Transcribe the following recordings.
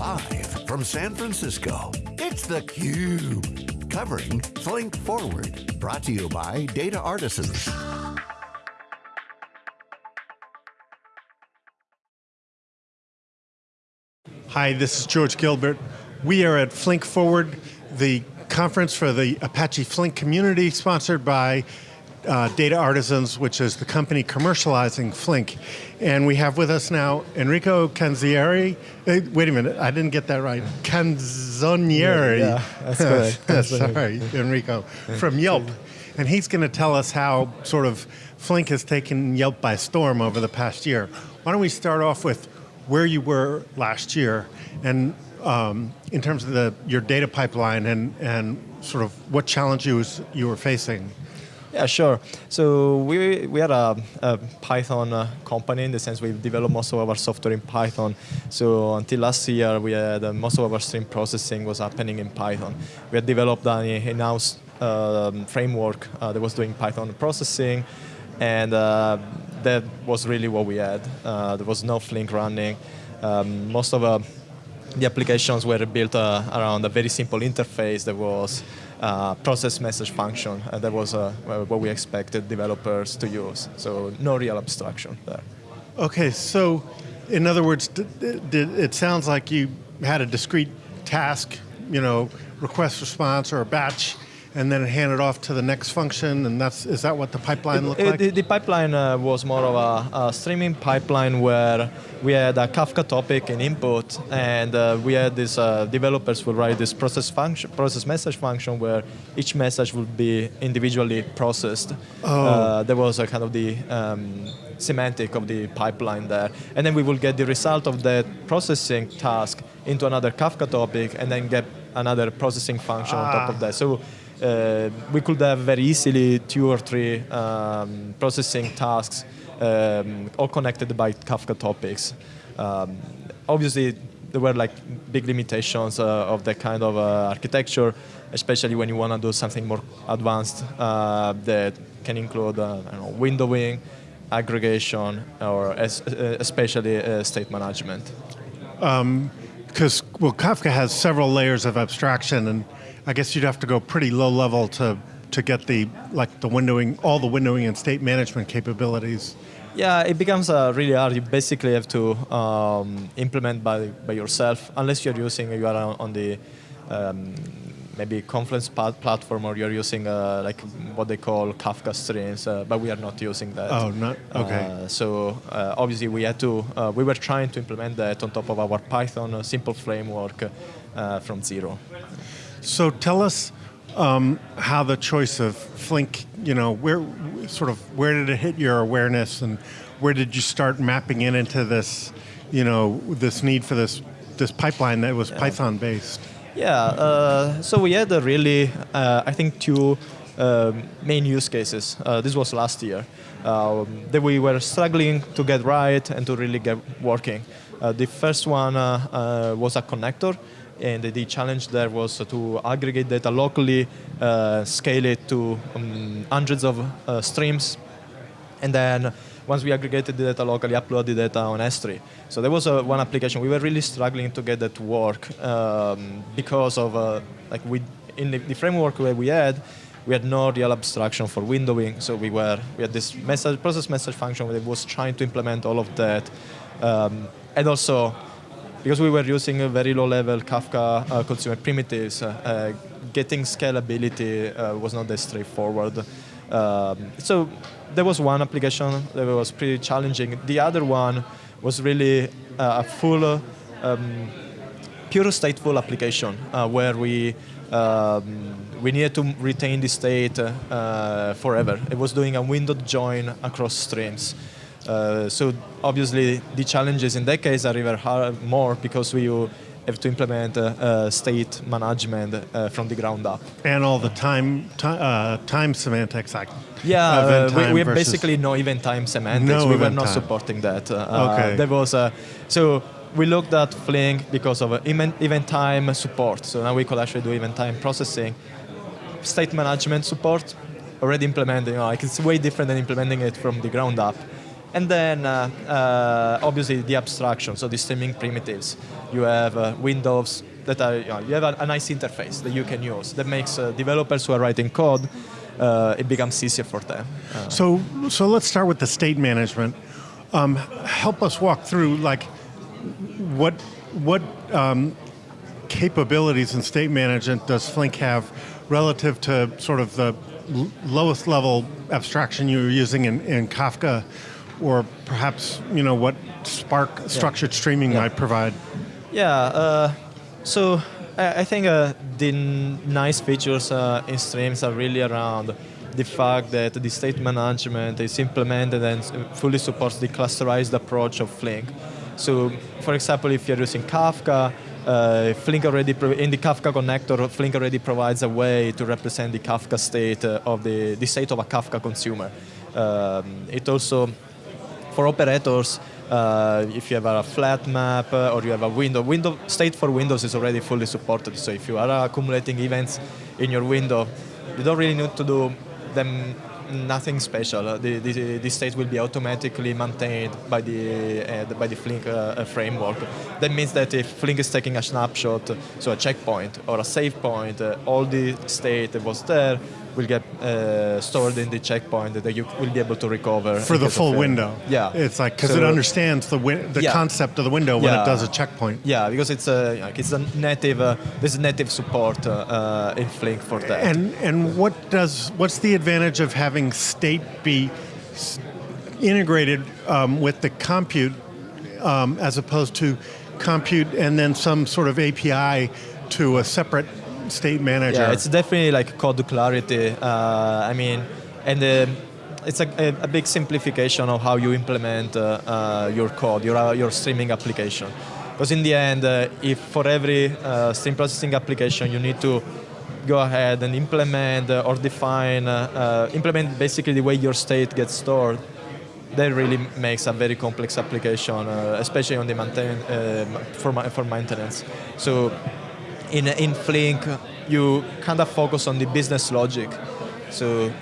Live from San Francisco, it's theCUBE. Covering Flink Forward. Brought to you by Data Artisans. Hi, this is George Gilbert. We are at Flink Forward, the conference for the Apache Flink community, sponsored by uh, Data Artisans, which is the company commercializing Flink. And we have with us now Enrico Canzieri. Uh, wait a minute, I didn't get that right. Canzonieri. Yeah, yeah that's good. Sorry, Enrico, from Yelp. And he's going to tell us how sort of Flink has taken Yelp by storm over the past year. Why don't we start off with where you were last year and um, in terms of the, your data pipeline and, and sort of what challenges you were facing? Yeah, sure. So we, we are a, a Python uh, company in the sense we develop most of our software in Python. So until last year, we had uh, most of our stream processing was happening in Python. We had developed an in-house um, framework uh, that was doing Python processing, and uh, that was really what we had. Uh, there was no Flink running. Um, most of uh, the applications were built around a very simple interface that was uh, process message function. and that was uh, what we expected developers to use. So no real abstraction there. Okay, so in other words, it sounds like you had a discrete task, you know, request response or a batch, and then hand it off to the next function, and that's is that what the pipeline looked like? The, the pipeline uh, was more of a, a, streaming pipeline where we had a Kafka topic in input, and uh, we had these uh, developers would write this process function, process message function where each message would be individually processed. Oh. Uh, there was a kind of the um, semantic of the pipeline there, and then we will get the result of that processing task into another Kafka topic, and then get another processing function ah. on top of ah. that. So uh, we could have very easily two or three um, processing tasks um, all connected by Kafka topics. Um, obviously, there were like big limitations uh, of that kind of uh, architecture, especially when you want to do something more advanced uh, that can include uh, know, windowing, aggregation, or uh, especially state management. Because um, well, Kafka has several layers of abstraction and I guess you'd have to go pretty low level to to get the like the windowing, all the windowing and state management capabilities. Yeah, it becomes uh, really hard. You basically have to um, implement by by yourself, unless you're using you are on the um, maybe Confluent platform or you're using uh, like what they call Kafka streams, uh, but we are not using that. Oh, not okay. Uh, so uh, obviously we had to uh, we were trying to implement that on top of our Python simple framework from zero. So tell us um, how the choice of Flink, you know, where sort of where did it hit your awareness, and where did you start mapping it into this, you know, this need for this this pipeline that was yeah. Python based? Yeah. Uh, so we had a really, uh, I think, two um, main use cases. Uh, this was last year um, that we were struggling to get right and to really get working. Uh, the first one uh, uh, was a connector and the challenge there was to aggregate data locally, uh, scale it to um, hundreds of uh, streams, and then once we aggregated the data locally, upload the data on S3. So there was uh, one application. We were really struggling to get that to work um, because of, uh, like we, in the, the, framework where we had, we had no real abstraction for windowing. So we were, we had this message, process message function where that was trying to implement all of that. Um, and also because we were using a very low-level Kafka uh, consumer primitives, uh, uh getting scalability uh, was not that straightforward. Um, so there was one application that was pretty challenging. The other one was really uh, a full, um, pure stateful application where we um, we needed to retain the state forever. It was doing a windowed join across streams. Uh, so obviously the challenges in that case are even hard, more because we have to implement uh, uh, state management uh, from the ground up. And all the time uh, time semantics like yeah, we, we have basically no event time semantics. No we were not time. supporting that. okay. There was so we looked at Flink because of event, event time support. So now we could actually do event time processing, state management support already implemented. You know, like it's way different than implementing it from the ground up And then, uh, uh, obviously, the abstraction, so the streaming primitives. You have uh, windows that are, you, know, you have a, a, nice interface that you can use that makes developers who are writing code, it becomes easier for them. So, so let's start with the state management. Um, help us walk through like what what um, capabilities in state management does Flink have relative to sort of the lowest level abstraction you were using in, in Kafka, or perhaps you know what Spark structured yeah. streaming yeah. might provide? Yeah. Uh, so I, I think uh, the nice features uh, in streams are really around the fact that the state management is implemented and fully supports the clusterized approach of Flink. So, for example, if you're using Kafka, uh, Flink already in the Kafka connector, Flink already provides a way to represent the Kafka state uh, of the, the state of a Kafka consumer. Um, it also, for operators, uh, if you have a flat map uh, or you have a window, window state for Windows is already fully supported. So if you are accumulating events in your window, you don't really need to do them nothing special. Uh, the, the, the, state will be automatically maintained by the, uh, by the Flink uh, framework. That means that if Flink is taking a snapshot, so a checkpoint or a save point, uh, all the state that was there will get uh, stored in the checkpoint that you will be able to recover for the full window. Yeah, it's like because so, it understands the the yeah. concept of the window when yeah. it does a checkpoint. Yeah, because it's a like it's a native uh, there's native support uh, in Flink for that. And and what does what's the advantage of having state be integrated um, with the compute um, as opposed to compute and then some sort of API to a separate state manager. Yeah, it's definitely like code clarity. Uh, I mean, and uh, it's a, a, big simplification of how you implement uh, your code, your, your streaming application. Because in the end, if for every stream processing application you need to go ahead and implement or define, implement basically the way your state gets stored, that really makes a very complex application, uh, especially on the maintain uh, for, for maintenance. So in, in Flink, you kind of focus on the business logic. So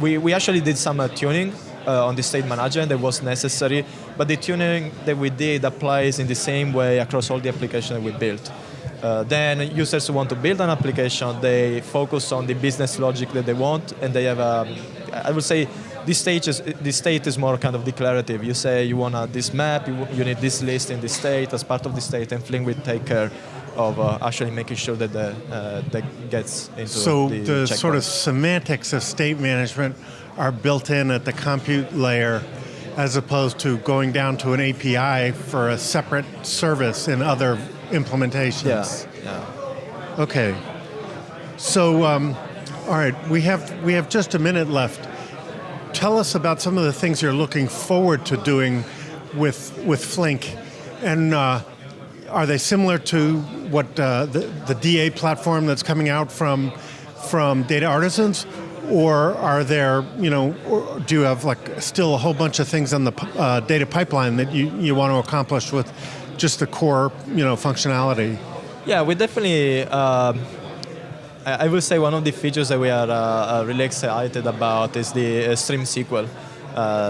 we, we actually did some uh, tuning uh, on the state management that was necessary, but the tuning that we did applies in the same way across all the applications we built. Uh, then users who want to build an application, they focus on the business logic that they want, and they have, a, um, would say, this stage is this state is more kind of declarative. You say you want this map, you, you need this list in the state as part of the state, and Flink will take care of uh, actually making sure that the, uh, that gets into so the, the sort of semantics of state management are built in at the compute layer as opposed to going down to an API for a separate service in other implementations. Yeah. yeah. Okay. So, um, all right, we have we have just a minute left. Tell us about some of the things you're looking forward to doing with with Flink, and uh, are they similar to what uh, the, the DA platform that's coming out from from Data Artisans, or are there, you know, do you have like still a whole bunch of things on the uh, data pipeline that you, you want to accomplish with just the core, you know, functionality? Yeah, we definitely. Uh, I will say one of the features that we are uh, uh, really excited about is the uh, Stream SQL.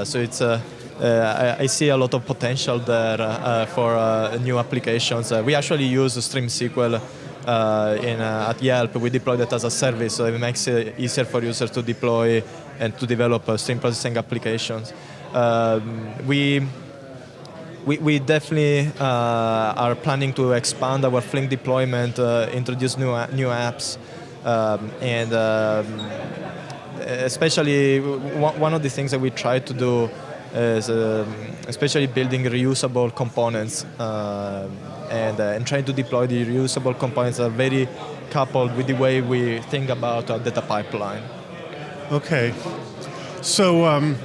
so it's a uh, I, I, see a lot of potential there uh, for uh, new applications. we actually use Stream SQL in, at Yelp. We deploy it as a service, so it makes it easier for users to deploy and to develop stream processing applications. Um, we we, we, definitely uh, are planning to expand our Flink deployment, uh, introduce new new apps, um, and um, especially one of the things that we try to do is um, especially building reusable components uh, and, uh, and trying to deploy the reusable components are very coupled with the way we think about our data pipeline. Okay. So um,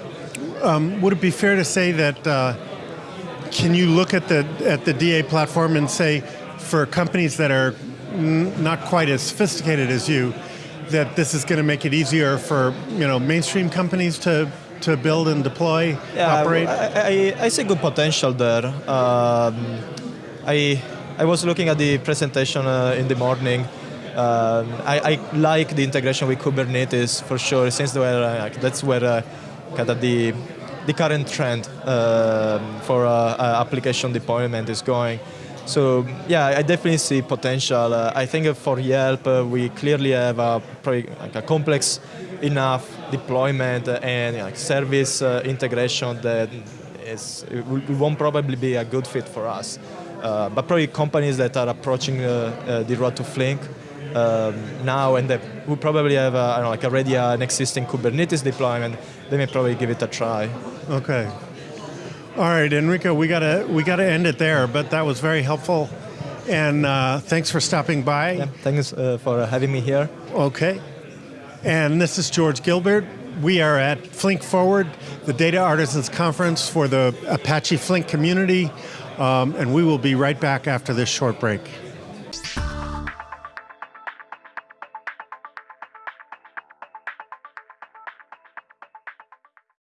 um, would it be fair to say that uh, can you look at the at the DA platform and say for companies that are not quite as sophisticated as you that this is going to make it easier for you know mainstream companies to to build and deploy, yeah, operate? I, I, I, see good potential there. Um, I, I was looking at the presentation uh, in the morning. Um, I, I, like the integration with Kubernetes for sure, since where, uh, that's where uh, kind of the the current trend um, for uh, uh, application deployment is going. So yeah, I definitely see potential. Uh, I think for Yelp, uh, we clearly have a, like a complex enough deployment and like, service uh, integration that is it won't probably be a good fit for us. Uh, but probably companies that are approaching uh, uh, the road to Flink um, now and that will probably have a, know, like already an existing Kubernetes deployment, they may probably give it a try. Okay. All right, Enrico, we gotta we gotta end it there, but that was very helpful, and uh, thanks for stopping by. Yeah, thanks uh, for having me here. Okay, and this is George Gilbert. We are at Flink Forward, the Data Artisans Conference for the Apache Flink community, um, and we will be right back after this short break.